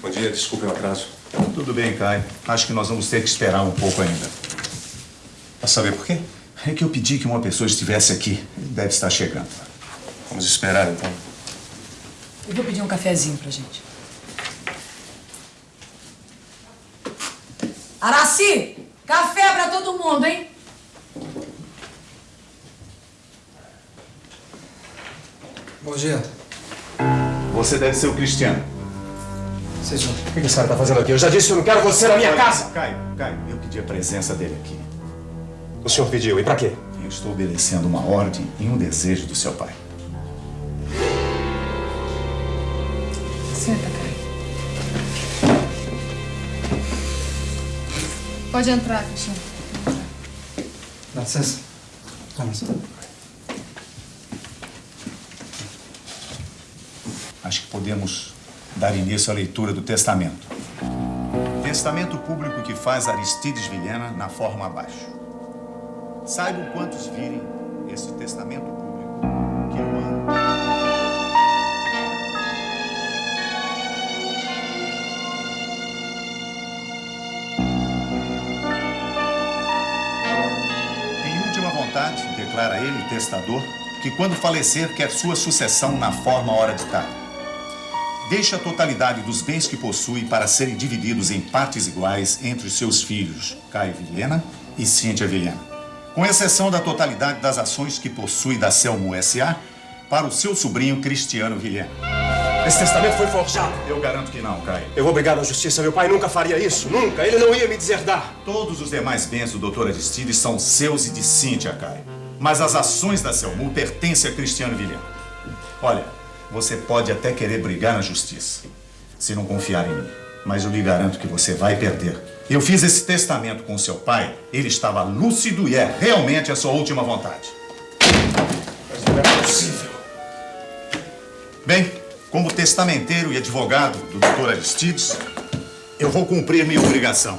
Bom dia, desculpe o atraso. Tudo bem, Caio. Acho que nós vamos ter que esperar um pouco ainda. Pra saber por quê? É que eu pedi que uma pessoa estivesse aqui. Ele deve estar chegando. Vamos esperar, então. Eu vou pedir um cafezinho pra gente. Araci! Café pra todo mundo, hein? Bom dia. Você deve ser o Cristiano. O que a senhora está fazendo aqui? Eu já disse que eu não quero você na minha casa! Caio, Caio, eu pedi a presença dele aqui. O senhor pediu, e pra quê? Eu estou obedecendo uma ordem e um desejo do seu pai. Senta, Caio. Pode entrar, Cristiano. Dá licença. Toma. Acho que podemos dar início à leitura do testamento. Testamento público que faz Aristides Vilhena na forma abaixo. Saibam quantos virem esse testamento público que eu amo. Em última vontade, declara ele, testador, que quando falecer quer sua sucessão na forma hora ditada. Deixa a totalidade dos bens que possui para serem divididos em partes iguais entre os seus filhos, Caio Vilhena e Cíntia Vilhena. Com exceção da totalidade das ações que possui da Selmo S.A. para o seu sobrinho Cristiano Vilhena. Esse testamento foi forjado. Eu garanto que não, Caio. Eu vou brigar na justiça. Meu pai nunca faria isso. Nunca. Ele não ia me deserdar. Todos os demais bens do Dr. Aristides são seus e de Cíntia, Caio. Mas as ações da Selmu pertencem a Cristiano Vilhena. Olha, você pode até querer brigar na justiça, se não confiar em mim. Mas eu lhe garanto que você vai perder. Eu fiz esse testamento com seu pai, ele estava lúcido e é realmente a sua última vontade. Mas não é possível. Bem, como testamenteiro e advogado do Dr. Aristides, eu vou cumprir minha obrigação.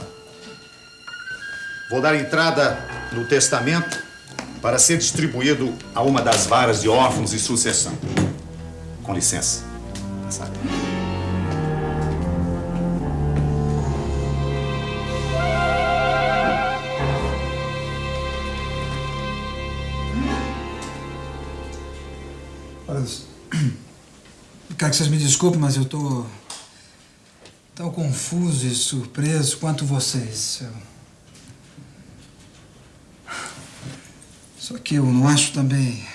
Vou dar entrada no testamento para ser distribuído a uma das varas de órfãos e sucessão. Com licença. Sabe? Olha, quero que vocês me desculpem, mas eu tô tão confuso e surpreso quanto vocês. Eu... Só que eu não acho também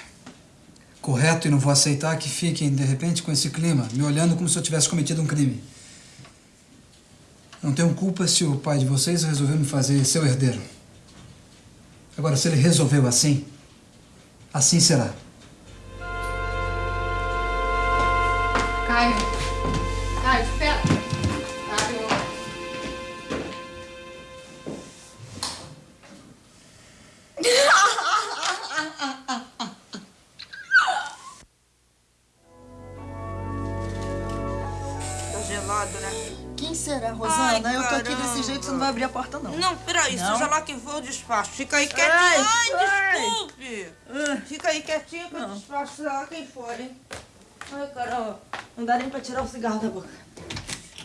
correto e não vou aceitar que fiquem, de repente, com esse clima, me olhando como se eu tivesse cometido um crime. Não tenho culpa se o pai de vocês resolveu me fazer seu herdeiro. Agora, se ele resolveu assim, assim será. Caio. Caio, espera. Gelado, né? Quem será, Rosana? Ai, eu tô aqui desse jeito, você não vai abrir a porta, não. Não, peraí, Não? seja lá quem for, eu despacho. Fica aí quietinho. Ai, Ai, ai. desculpe. Fica aí quietinho que eu despacho, seja lá quem for, hein? Ai, caramba. Não dá nem pra tirar o cigarro da boca.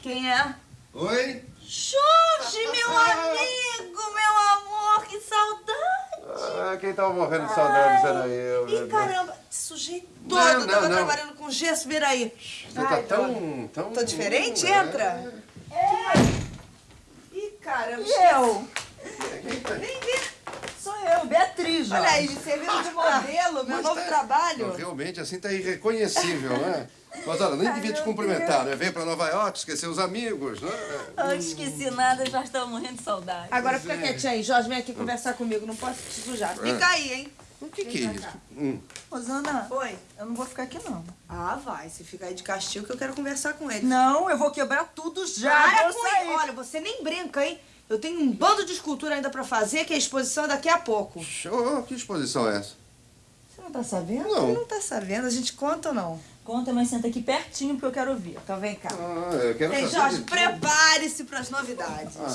Quem é? Oi? Jorge, meu amigo, meu amor, que saudade. Ah, quem tava morrendo de saudades era eu. Ih, caramba, esse sujeito todo Não, não, tava não. trabalhando com gesso, vira aí. Você tá tão, tão... Tô diferente? É. Entra. Ih, caramba. E eu? Nem vi. Sou eu, Beatriz. Olha aí, servindo de modelo, meu novo tá- trabalho. Realmente, assim tá irreconhecível, né? Mas olha, nem devia te cumprimentar, né? Veio pra Nova York, esqueceu os amigos, né? Não esqueci nada, já estava morrendo de saudade. Agora fica quietinho aí, Jorge, vem aqui conversar comigo, não posso te sujar. Fica aí, hein? O que que é isso? Hum. Rosana, Oi. eu não vou ficar aqui, não. Ah, vai, você fica aí de castigo que eu quero conversar com ele. Não, eu vou quebrar tudo já. Para com ele. Olha, você nem brinca, hein? Eu tenho um bando de escultura ainda pra fazer, que a exposição é daqui a pouco. Show, que exposição é essa? Não tá sabendo? Não. Não tá sabendo, a gente conta ou não? Conta, mas senta aqui pertinho porque eu quero ouvir. Então vem cá. Ah, eu quero Ei, saber Jorge, prepare-se pras novidades. Ah,